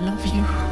love you.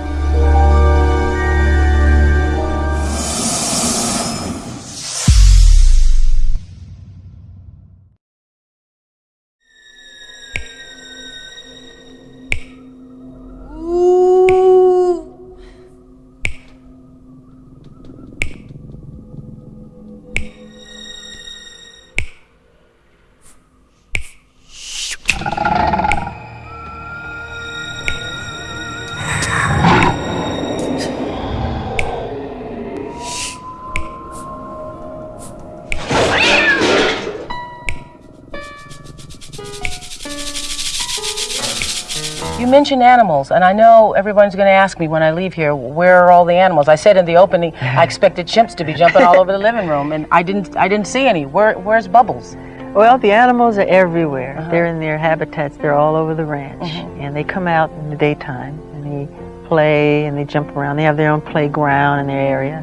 You mentioned animals, and I know everyone's going to ask me when I leave here, where are all the animals? I said in the opening, I expected chimps to be jumping all over the living room, and I didn't. I didn't see any. Where, where's Bubbles? Well, the animals are everywhere. Uh-huh. They're in their habitats. They're all over the ranch, mm-hmm. and they come out in the daytime and they play and they jump around. They have their own playground in their area.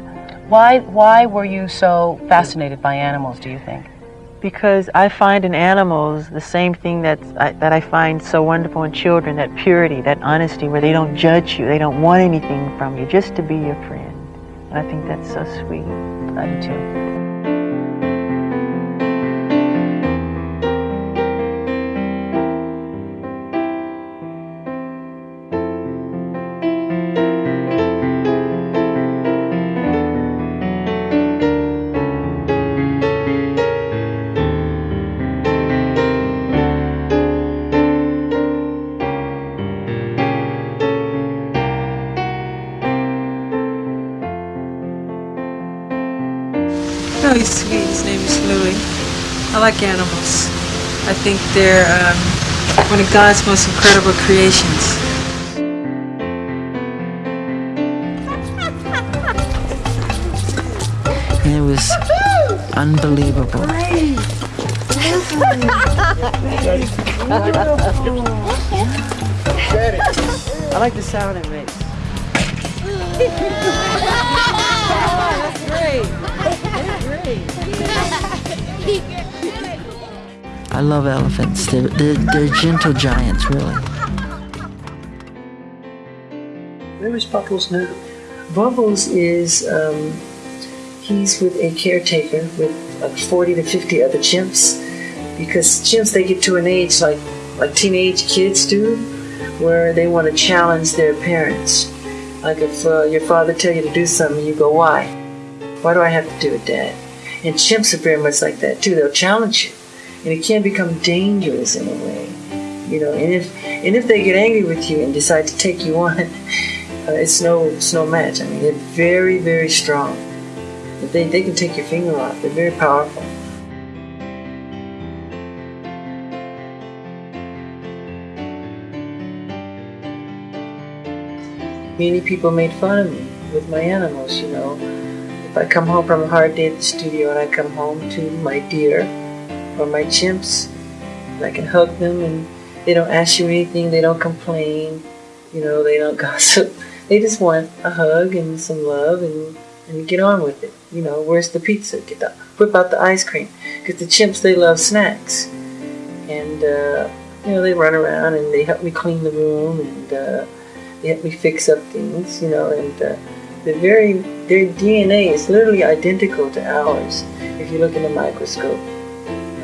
Why, why were you so fascinated by animals? Do you think? Because I find in animals the same thing that's, I, that I find so wonderful in children that purity, that honesty, where they don't judge you, they don't want anything from you, just to be your friend. And I think that's so sweet. I do too. Like animals. I think they're um, one of God's most incredible creations. And it was unbelievable. I like the sound it makes. I love elephants. They're, they're, they're gentle giants, really. Where is Bubbles now? Bubbles is, um, he's with a caretaker with like 40 to 50 other chimps because chimps, they get to an age like, like teenage kids do where they want to challenge their parents. Like if uh, your father tell you to do something, you go, why? Why do I have to do it, Dad? And chimps are very much like that too. They'll challenge you, and it can become dangerous in a way, you know. And if and if they get angry with you and decide to take you on, uh, it's no it's no match. I mean, they're very very strong. But they they can take your finger off. They're very powerful. Many people made fun of me with my animals, you know. If I come home from a hard day at the studio and I come home to my deer or my chimps, I can hug them and they don't ask you anything, they don't complain, you know, they don't gossip. They just want a hug and some love and, and get on with it. You know, where's the pizza? Get the, whip out the ice cream. Because the chimps, they love snacks. And, uh, you know, they run around and they help me clean the room and uh, they help me fix up things, you know, and uh, they're very, their DNA is literally identical to ours if you look in the microscope.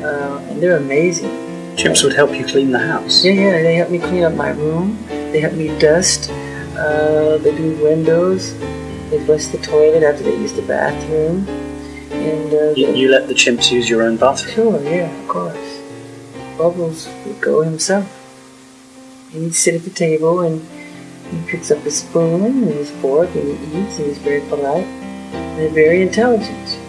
Uh, and they're amazing. Chimps would help you clean the house. Yeah, yeah, they help me clean up my room. They help me dust. Uh, they do windows. They flush the toilet after they use the bathroom. And uh, You, you let the chimps use your own bathroom. Sure, yeah, of course. Bubbles would go himself. He'd sit at the table and he picks up his spoon and his fork and he eats and he's very polite. And they're very intelligent.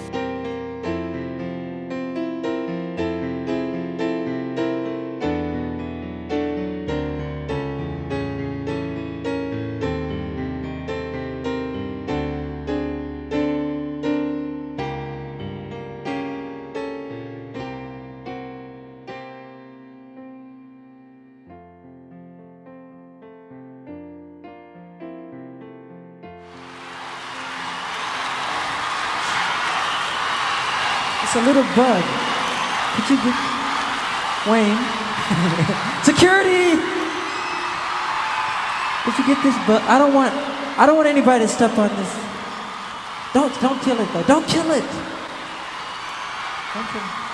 It's a little bug. Could you get Wayne? Security! Did you get this bug? I don't want, I don't want anybody to step on this. Don't, don't kill it though. Don't kill it. Don't kill it.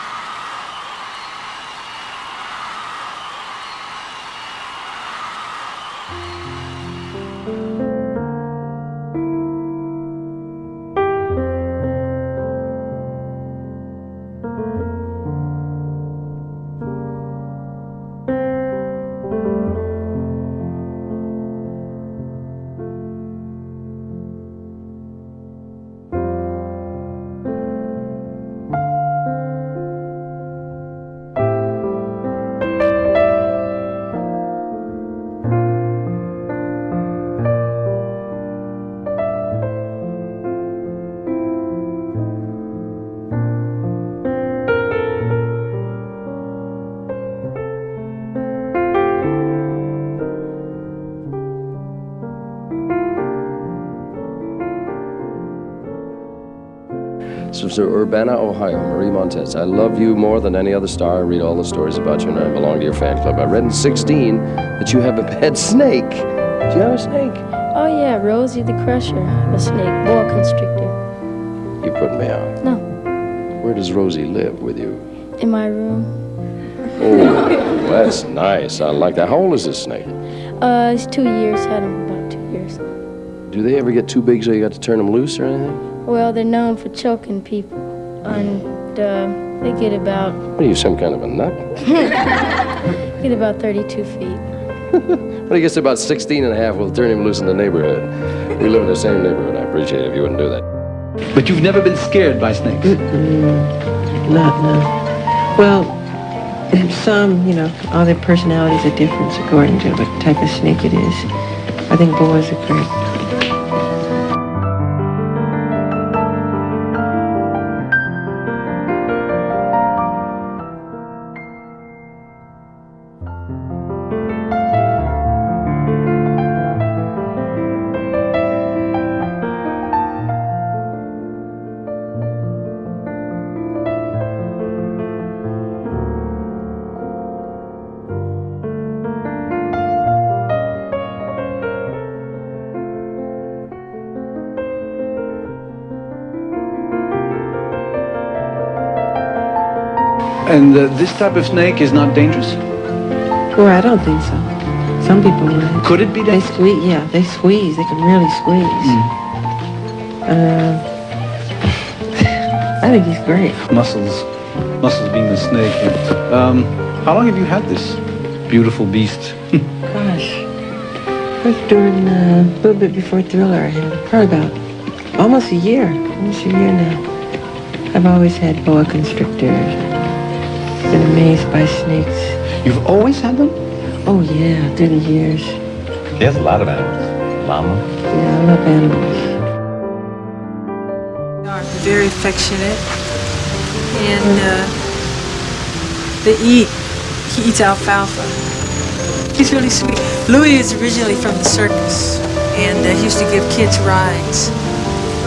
Sister Urbana, Ohio, Marie Montez. I love you more than any other star. I read all the stories about you, and I belong to your fan club. I read in 16 that you have a pet snake. Do you have a snake? Oh yeah, Rosie the Crusher, a snake, boa constrictor. You put me out. No, Where does Rosie live with you? in my room. Oh, that's nice. I like that. How old is this snake? Uh, it's two years. I Had him about two years. Do they ever get too big so you got to turn them loose or anything? Well, they're known for choking people, and uh, they get about What are you, some kind of a nut? get about 32 feet. But he gets to about 16 and a half, we'll turn him loose in the neighborhood. We live in the same neighborhood. I appreciate it if you wouldn't do that. But you've never been scared by snakes? Not, no. Well, some, you know, all their personalities are different according to what type of snake it is. I think boas are great. And uh, this type of snake is not dangerous? Well, I don't think so. Some people would. Could it be dangerous? They squeeze, yeah, they squeeze. They can really squeeze. Uh, I think he's great. Muscles. Muscles being the snake. Um, how long have you had this beautiful beast? Gosh. First during uh, a little bit before Thriller, I had probably about almost a year. Almost a year now. I've always had boa constrictors. Been amazed by snakes. You've always had them? Oh yeah, through the years. He has a lot of animals. Llama. Yeah, I love animals. They are very affectionate, and uh, they eat. He eats alfalfa. He's really sweet. Louis is originally from the circus, and uh, he used to give kids rides,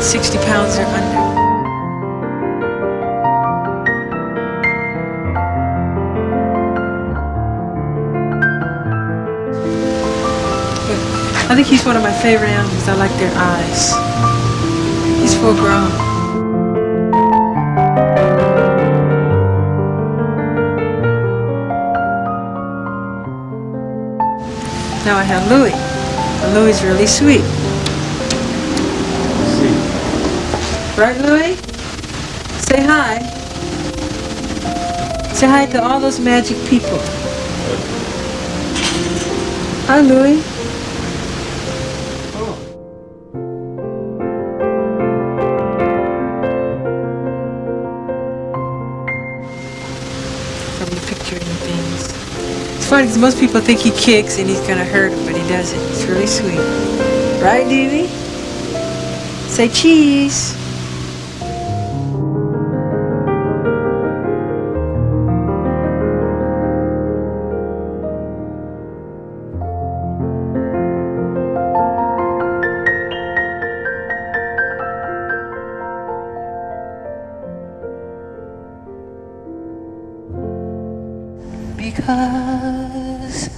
60 pounds or under. I think he's one of my favorite animals. I like their eyes. He's full grown. Now I have Louis. And Louis is really sweet. Right, Louis? Say hi. Say hi to all those magic people. Hi, Louis. Most people think he kicks and he's gonna hurt him, but he doesn't. It's really sweet. Right, Dee Say cheese. because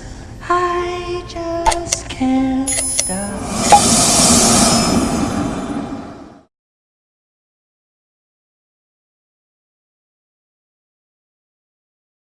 I just can't stop.